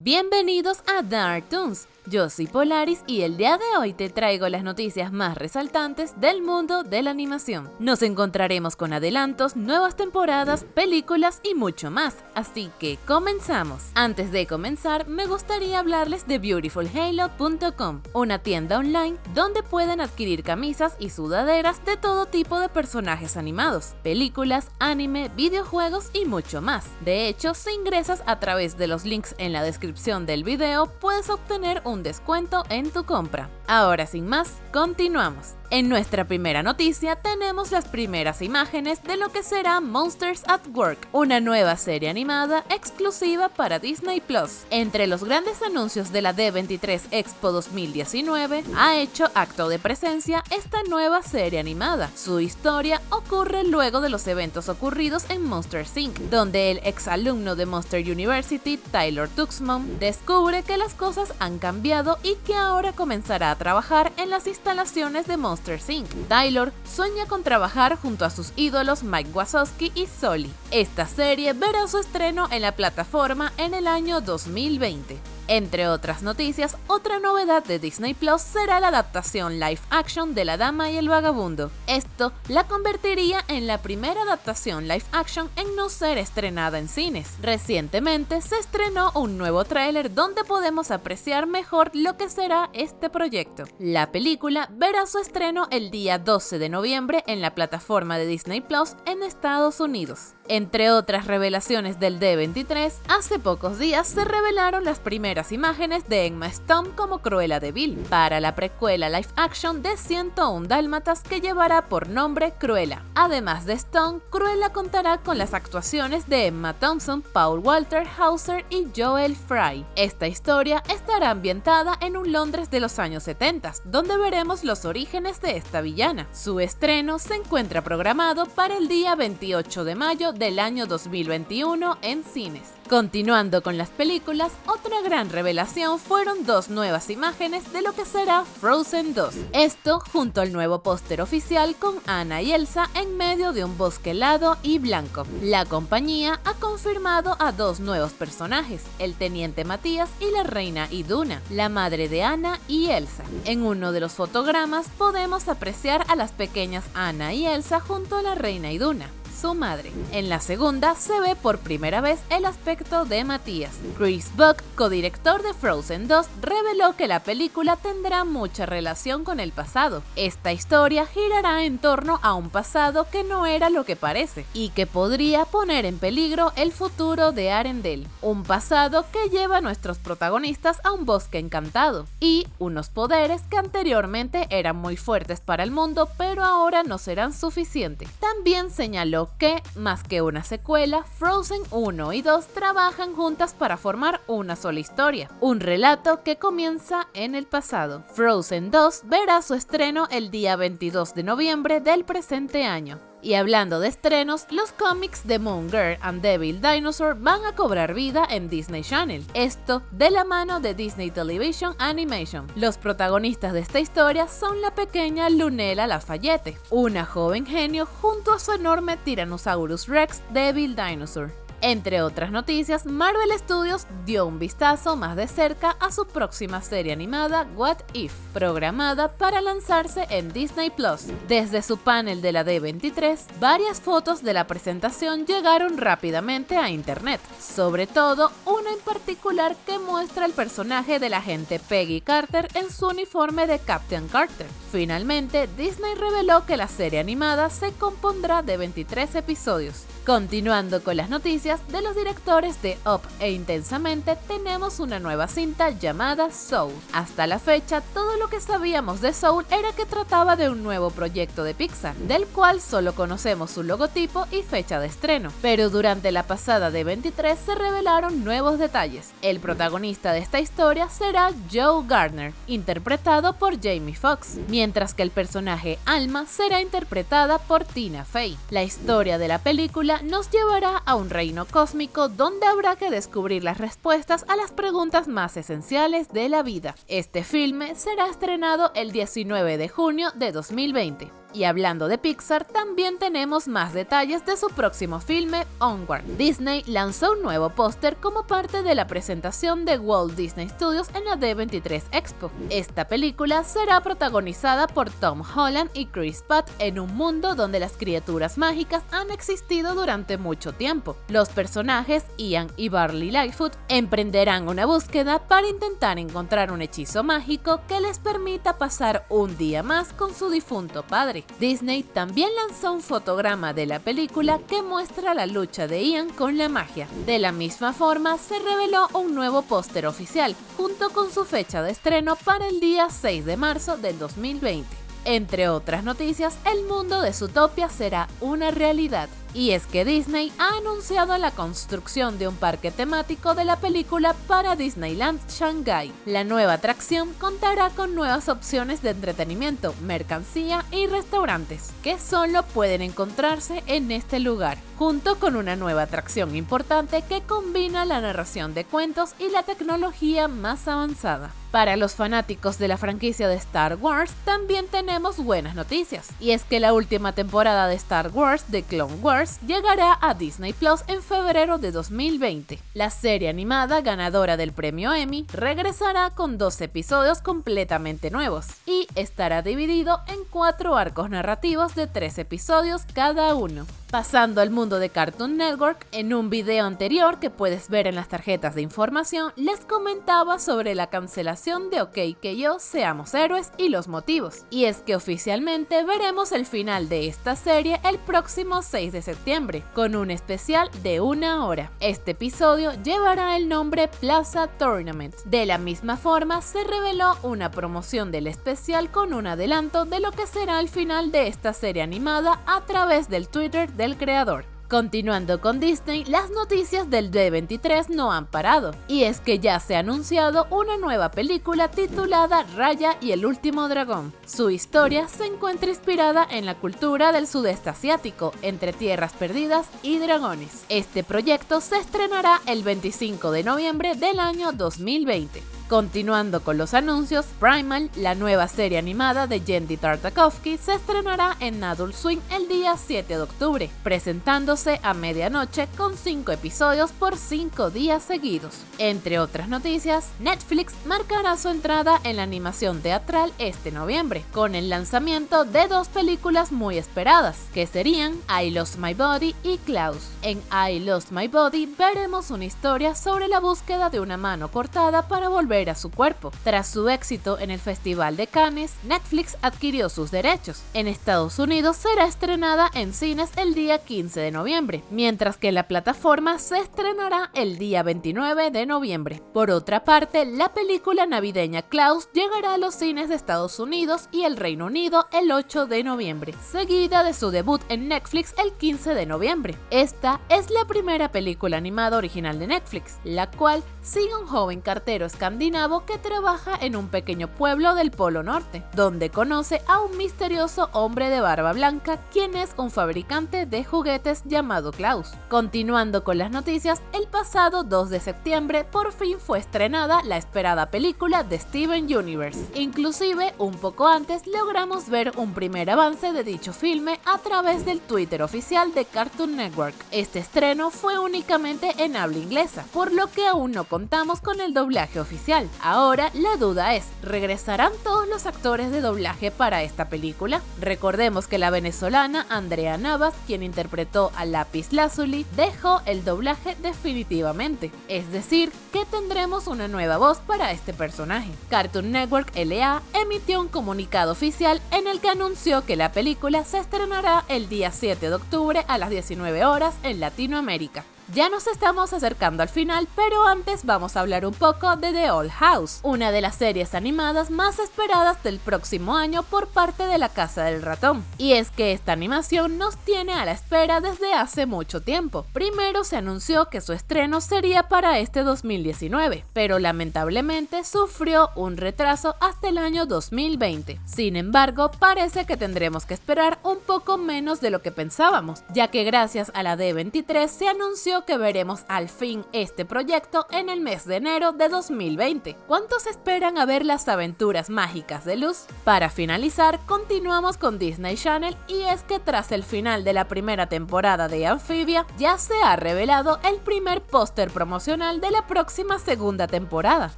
Bienvenidos a Dark Toons, yo soy Polaris y el día de hoy te traigo las noticias más resaltantes del mundo de la animación. Nos encontraremos con adelantos, nuevas temporadas, películas y mucho más, así que comenzamos. Antes de comenzar, me gustaría hablarles de beautifulhalo.com, una tienda online donde pueden adquirir camisas y sudaderas de todo tipo de personajes animados, películas, anime, videojuegos y mucho más. De hecho, si ingresas a través de los links en la descripción del video puedes obtener un descuento en tu compra. Ahora sin más, continuamos. En nuestra primera noticia tenemos las primeras imágenes de lo que será Monsters at Work, una nueva serie animada exclusiva para Disney Plus. Entre los grandes anuncios de la D23 Expo 2019, ha hecho acto de presencia esta nueva serie animada. Su historia ocurre luego de los eventos ocurridos en Monsters Inc., donde el exalumno de Monster University, Tyler Tuxman, descubre que las cosas han cambiado y que ahora comenzará a trabajar en las instalaciones de Monsters. Taylor sueña con trabajar junto a sus ídolos Mike Wazowski y Sully. Esta serie verá su estreno en la plataforma en el año 2020. Entre otras noticias, otra novedad de Disney Plus será la adaptación live action de La Dama y el Vagabundo. Esto la convertiría en la primera adaptación live action en no ser estrenada en cines. Recientemente se estrenó un nuevo tráiler donde podemos apreciar mejor lo que será este proyecto. La película verá su estreno el día 12 de noviembre en la plataforma de Disney Plus en Estados Unidos. Entre otras revelaciones del D23, hace pocos días se revelaron las primeras imágenes de Emma Stone como Cruella de Vil para la precuela live action de 101 Dálmatas que llevará por nombre Cruella. Además de Stone, Cruella contará con las actuaciones de Emma Thompson, Paul Walter Hauser y Joel Fry. Esta historia estará ambientada en un Londres de los años 70, donde veremos los orígenes de esta villana. Su estreno se encuentra programado para el día 28 de mayo del año 2021 en cines. Continuando con las películas, otra gran revelación fueron dos nuevas imágenes de lo que será Frozen 2. Esto junto al nuevo póster oficial con Anna y Elsa en medio de un bosque helado y blanco. La compañía ha confirmado a dos nuevos personajes, el teniente Matías y la reina Iduna, la madre de Anna y Elsa. En uno de los fotogramas podemos apreciar a las pequeñas Anna y Elsa junto a la reina Iduna su madre. En la segunda se ve por primera vez el aspecto de Matías. Chris Buck, codirector de Frozen 2, reveló que la película tendrá mucha relación con el pasado. Esta historia girará en torno a un pasado que no era lo que parece y que podría poner en peligro el futuro de Arendelle, un pasado que lleva a nuestros protagonistas a un bosque encantado y unos poderes que anteriormente eran muy fuertes para el mundo pero ahora no serán suficientes. También señaló que, más que una secuela, Frozen 1 y 2 trabajan juntas para formar una sola historia, un relato que comienza en el pasado. Frozen 2 verá su estreno el día 22 de noviembre del presente año. Y hablando de estrenos, los cómics de Moon Girl and Devil Dinosaur van a cobrar vida en Disney Channel. Esto de la mano de Disney Television Animation. Los protagonistas de esta historia son la pequeña Lunella Lafayette, una joven genio junto a su enorme Tyrannosaurus Rex Devil Dinosaur. Entre otras noticias, Marvel Studios dio un vistazo más de cerca a su próxima serie animada What If, programada para lanzarse en Disney Plus. Desde su panel de la D23, varias fotos de la presentación llegaron rápidamente a internet, sobre todo una en particular que muestra el personaje de la agente Peggy Carter en su uniforme de Captain Carter. Finalmente, Disney reveló que la serie animada se compondrá de 23 episodios. Continuando con las noticias de los directores de Up e Intensamente, tenemos una nueva cinta llamada Soul. Hasta la fecha, todo lo que sabíamos de Soul era que trataba de un nuevo proyecto de Pixar, del cual solo conocemos su logotipo y fecha de estreno. Pero durante la pasada de 23 se revelaron nuevos detalles. El protagonista de esta historia será Joe Gardner, interpretado por Jamie Foxx, mientras que el personaje Alma será interpretada por Tina Fey. La historia de la película nos llevará a un reino cósmico donde habrá que descubrir las respuestas a las preguntas más esenciales de la vida. Este filme será estrenado el 19 de junio de 2020. Y hablando de Pixar, también tenemos más detalles de su próximo filme, Onward. Disney lanzó un nuevo póster como parte de la presentación de Walt Disney Studios en la D23 Expo. Esta película será protagonizada por Tom Holland y Chris Pratt en un mundo donde las criaturas mágicas han existido durante mucho tiempo. Los personajes Ian y Barley Lightfoot emprenderán una búsqueda para intentar encontrar un hechizo mágico que les permita pasar un día más con su difunto padre. Disney también lanzó un fotograma de la película que muestra la lucha de Ian con la magia. De la misma forma, se reveló un nuevo póster oficial, junto con su fecha de estreno para el día 6 de marzo del 2020. Entre otras noticias, el mundo de Zootopia será una realidad. Y es que Disney ha anunciado la construcción de un parque temático de la película para Disneyland Shanghai. La nueva atracción contará con nuevas opciones de entretenimiento, mercancía y restaurantes, que solo pueden encontrarse en este lugar, junto con una nueva atracción importante que combina la narración de cuentos y la tecnología más avanzada. Para los fanáticos de la franquicia de Star Wars, también tenemos buenas noticias. Y es que la última temporada de Star Wars, The Clone Wars, llegará a Disney Plus en febrero de 2020. La serie animada ganadora del premio Emmy regresará con dos episodios completamente nuevos y estará dividido en cuatro arcos narrativos de tres episodios cada uno. Pasando al mundo de Cartoon Network, en un video anterior que puedes ver en las tarjetas de información, les comentaba sobre la cancelación de OK que yo seamos héroes y los motivos. Y es que oficialmente veremos el final de esta serie el próximo 6 de septiembre, con un especial de una hora. Este episodio llevará el nombre Plaza Tournament. De la misma forma, se reveló una promoción del especial con un adelanto de lo que será el final de esta serie animada a través del Twitter del creador. Continuando con Disney, las noticias del D23 no han parado, y es que ya se ha anunciado una nueva película titulada Raya y el último dragón. Su historia se encuentra inspirada en la cultura del sudeste asiático, entre tierras perdidas y dragones. Este proyecto se estrenará el 25 de noviembre del año 2020. Continuando con los anuncios, Primal, la nueva serie animada de Jendy Tartakovsky, se estrenará en Adult Swim el día 7 de octubre, presentándose a medianoche con 5 episodios por 5 días seguidos. Entre otras noticias, Netflix marcará su entrada en la animación teatral este noviembre, con el lanzamiento de dos películas muy esperadas, que serían I Lost My Body y Klaus. En I Lost My Body veremos una historia sobre la búsqueda de una mano cortada para volver a su cuerpo. Tras su éxito en el Festival de Cannes, Netflix adquirió sus derechos. En Estados Unidos será estrenada en cines el día 15 de noviembre, mientras que la plataforma se estrenará el día 29 de noviembre. Por otra parte, la película navideña Klaus llegará a los cines de Estados Unidos y el Reino Unido el 8 de noviembre, seguida de su debut en Netflix el 15 de noviembre. Esta es la primera película animada original de Netflix, la cual sigue un joven cartero escandinavo que trabaja en un pequeño pueblo del Polo Norte, donde conoce a un misterioso hombre de barba blanca, quien es un fabricante de juguetes llamado Klaus. Continuando con las noticias, el pasado 2 de septiembre por fin fue estrenada la esperada película de Steven Universe. Inclusive, un poco antes logramos ver un primer avance de dicho filme a través del Twitter oficial de Cartoon Network. Este estreno fue únicamente en habla inglesa, por lo que aún no contamos con el doblaje oficial. Ahora la duda es, ¿regresarán todos los actores de doblaje para esta película? Recordemos que la venezolana Andrea Navas, quien interpretó a Lapis Lazuli, dejó el doblaje definitivamente. Es decir, que tendremos una nueva voz para este personaje. Cartoon Network LA emitió un comunicado oficial en el que anunció que la película se estrenará el día 7 de octubre a las 19 horas en Latinoamérica. Ya nos estamos acercando al final, pero antes vamos a hablar un poco de The Old House, una de las series animadas más esperadas del próximo año por parte de la Casa del Ratón. Y es que esta animación nos tiene a la espera desde hace mucho tiempo. Primero se anunció que su estreno sería para este 2019, pero lamentablemente sufrió un retraso hasta el año 2020. Sin embargo, parece que tendremos que esperar un poco menos de lo que pensábamos, ya que gracias a la D23 se anunció que veremos al fin este proyecto en el mes de enero de 2020. ¿Cuántos esperan a ver las aventuras mágicas de Luz? Para finalizar, continuamos con Disney Channel y es que tras el final de la primera temporada de Amphibia, ya se ha revelado el primer póster promocional de la próxima segunda temporada.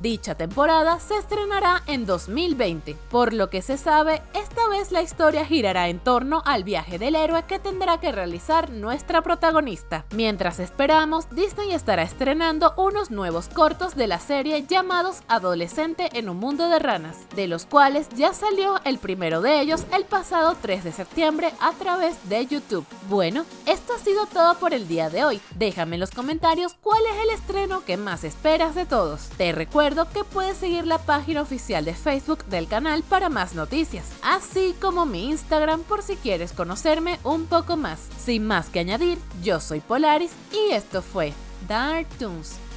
Dicha temporada se estrenará en 2020. Por lo que se sabe, esta vez la historia girará en torno al viaje del héroe que tendrá que realizar nuestra protagonista. Mientras esperamos, Disney estará estrenando unos nuevos cortos de la serie llamados Adolescente en un mundo de ranas, de los cuales ya salió el primero de ellos el pasado 3 de septiembre a través de YouTube. Bueno, esto ha sido todo por el día de hoy. Déjame en los comentarios cuál es el estreno que más esperas de todos. Te recuerdo que puedes seguir la página oficial de Facebook del canal para más noticias, así como mi Instagram por si quieres conocerme un poco más. Sin más que añadir, yo soy Polaris y esto fue Dark Toons.